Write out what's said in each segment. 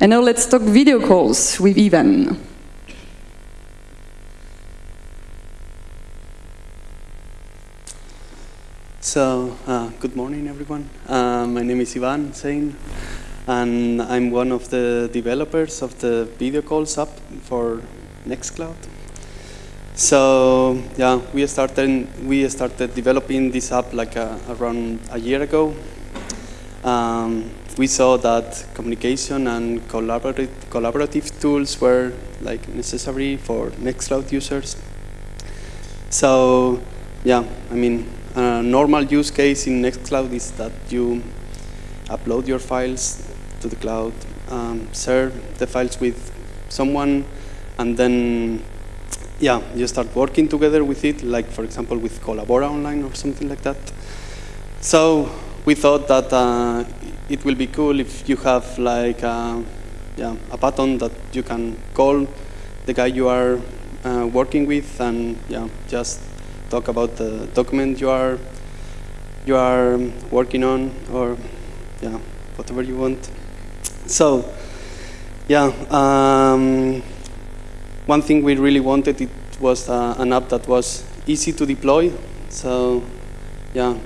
And now let's talk video calls with Ivan. So, uh, good morning, everyone. Uh, my name is Ivan Sein, and I'm one of the developers of the video calls app for Nextcloud. So, yeah, we started we started developing this app like uh, around a year ago. Um, we saw that communication and collaborative collaborative tools were like necessary for Nextcloud users. So, yeah, I mean, a normal use case in Nextcloud is that you upload your files to the cloud, um, share the files with someone, and then yeah, you start working together with it, like for example with Collabora Online or something like that. So we thought that uh, it will be cool if you have like uh, yeah, a button that you can call the guy you are uh, working with and yeah, just talk about the document you are you are working on or yeah whatever you want. So yeah um, one thing we really wanted it was uh, an app that was easy to deploy. So yeah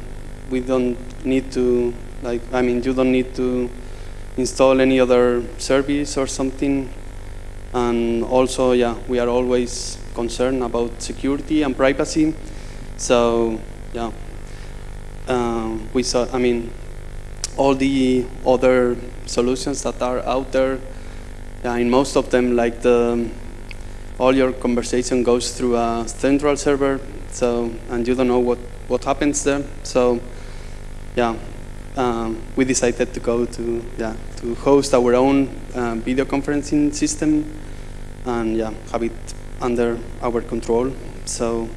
we don't need to like I mean you don't need to install any other service or something and also yeah we are always concerned about security and privacy so yeah, um, we saw. I mean, all the other solutions that are out there. Yeah, in most of them, like the all your conversation goes through a central server. So and you don't know what what happens there. So yeah, um, we decided to go to yeah to host our own uh, video conferencing system and yeah have it under our control. So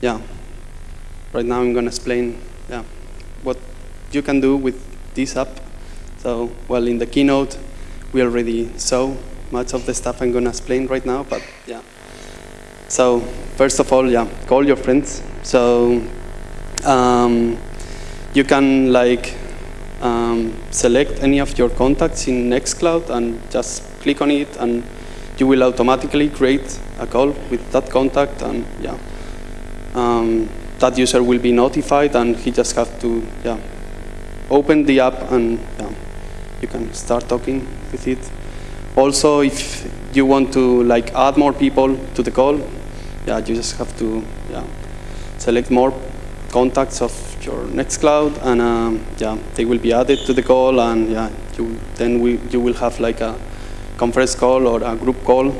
yeah, right now I'm going to explain yeah, what you can do with this app. So, well, in the keynote, we already saw much of the stuff I'm going to explain right now, but yeah. So, first of all, yeah, call your friends. So, um, you can like um, select any of your contacts in Nextcloud and just click on it and you will automatically create a call with that contact and yeah, um, that user will be notified and he just has to yeah, open the app and yeah, you can start talking with it. Also, if you want to like add more people to the call, yeah, you just have to yeah, select more contacts of your Nextcloud and um, yeah, they will be added to the call and yeah, you, then we, you will have like a conference call or a group call.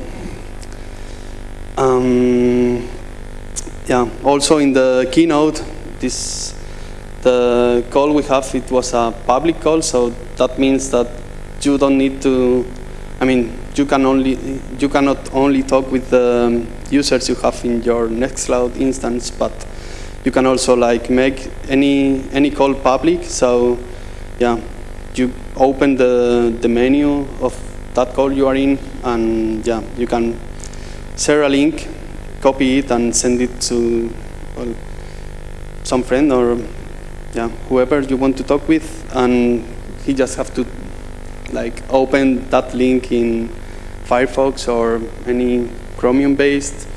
Um, yeah, also in the keynote, this the call we have, it was a public call, so that means that you don't need to, I mean, you can only, you cannot only talk with the users you have in your Nextcloud instance, but you can also like make any any call public. So, yeah, you open the the menu of that call you are in, and yeah, you can share a link copy it and send it to well, some friend or yeah, whoever you want to talk with, and he just have to like open that link in Firefox or any Chromium-based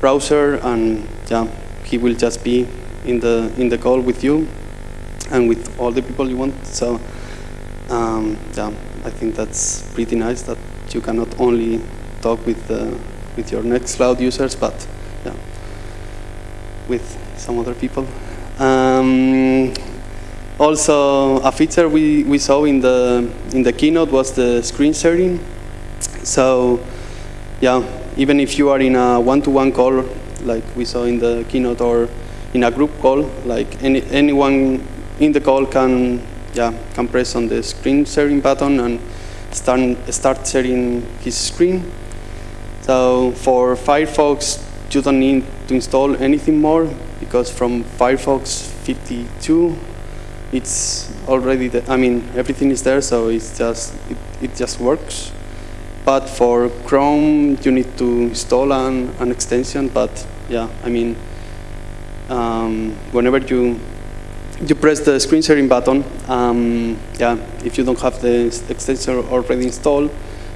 browser, and yeah, he will just be in the in the call with you and with all the people you want. So um, yeah, I think that's pretty nice that you cannot only talk with the with your Nextcloud users, but yeah, with some other people. Um, also, a feature we, we saw in the in the keynote was the screen sharing. So, yeah, even if you are in a one-to-one -one call, like we saw in the keynote, or in a group call, like any anyone in the call can yeah can press on the screen sharing button and start start sharing his screen. So for Firefox, you don't need to install anything more because from Firefox 52, it's already, the, I mean, everything is there, so it's just, it, it just works. But for Chrome, you need to install an, an extension, but yeah, I mean, um, whenever you you press the screen sharing button. Um, yeah, if you don't have the extension already installed,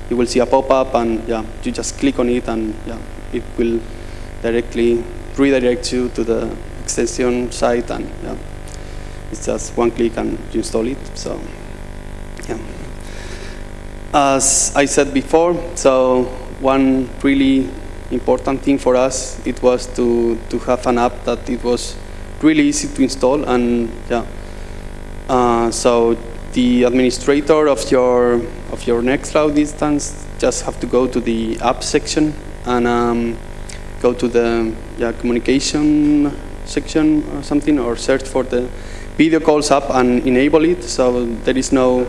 you will see a pop-up, and yeah, you just click on it, and yeah, it will directly redirect you to the extension site, and yeah, it's just one click and you install it. So, yeah. As I said before, so one really important thing for us it was to to have an app that it was really easy to install and yeah. Uh, so the administrator of your of your Nextcloud instance just have to go to the app section and um, go to the yeah, communication section or something or search for the video calls app and enable it so there is no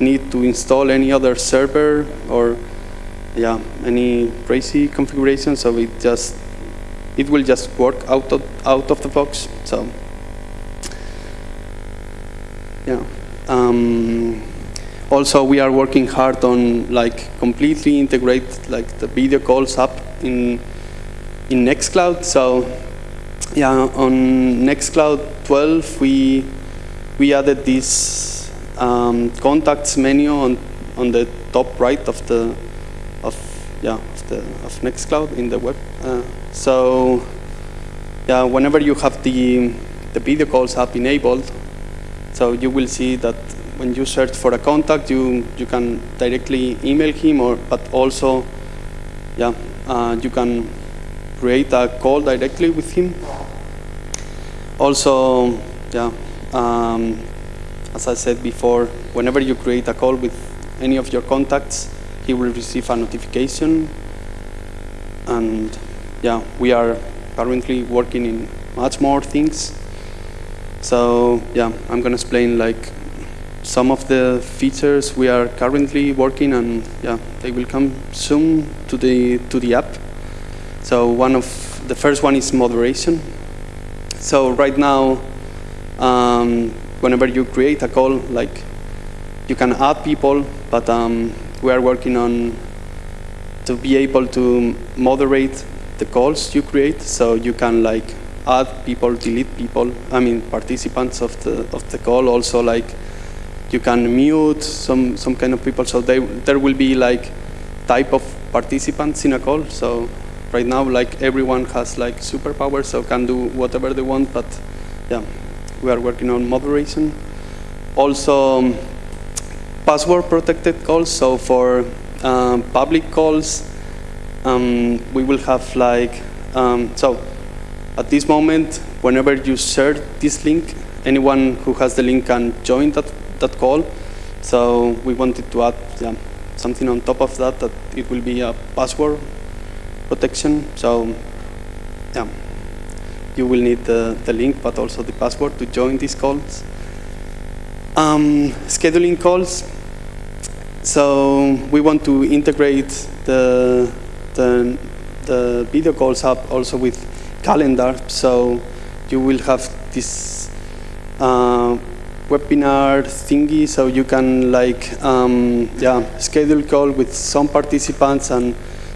need to install any other server or yeah any crazy configuration so it just it will just work out of out of the box so. Yeah um, also we are working hard on like completely integrate like the video calls app in in Nextcloud so yeah on Nextcloud 12 we we added this um, contacts menu on on the top right of the of yeah of the of Nextcloud in the web. Uh, so yeah, whenever you have the the video calls app enabled, so you will see that when you search for a contact, you you can directly email him, or but also yeah uh, you can create a call directly with him. Also yeah. Um, as I said before, whenever you create a call with any of your contacts, he will receive a notification. And yeah, we are currently working in much more things. So yeah, I'm going to explain like some of the features we are currently working and yeah, they will come soon to the, to the app. So one of the first one is moderation. So right now, um, whenever you create a call, like you can add people, but um, we are working on to be able to moderate the calls you create, so you can like add people, delete people. I mean participants of the of the call. Also, like you can mute some some kind of people. So they, there will be like type of participants in a call. So right now, like everyone has like superpowers, so can do whatever they want. But yeah, we are working on moderation. Also, um, password protected calls. So for um, public calls, um, we will have like, um, so at this moment, whenever you share this link, anyone who has the link can join that, that call. So we wanted to add yeah, something on top of that, that it will be a password protection. So yeah, you will need the, the link, but also the password to join these calls. Um, scheduling calls. So we want to integrate the, the, the video calls app also with calendar. So you will have this uh, webinar thingy, so you can like um, yeah schedule call with some participants, and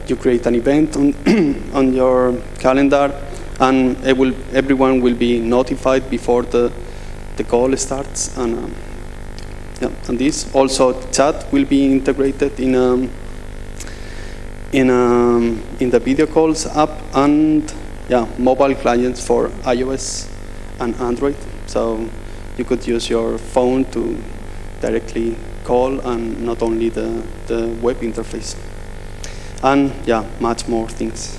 you create an event on on your calendar, and will, everyone will be notified before the the call starts. And um, yeah, and this also chat will be integrated in um, in um, in the video calls app and yeah mobile clients for iOS and Android. So you could use your phone to directly call and not only the, the web interface. And yeah, much more things.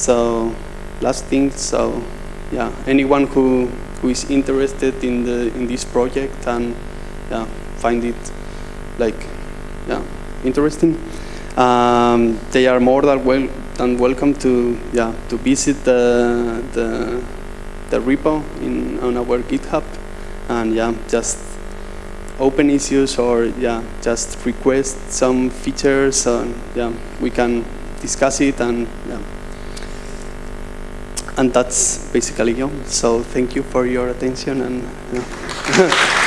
So last thing, so yeah, anyone who, who is interested in, the, in this project and yeah, find it like yeah, interesting, um, they are more than, well, than welcome to, yeah, to visit the, the the repo in, on our GitHub and yeah, just open issues or yeah, just request some features and yeah, we can discuss it and yeah. And that's basically all. So thank you for your attention and yeah.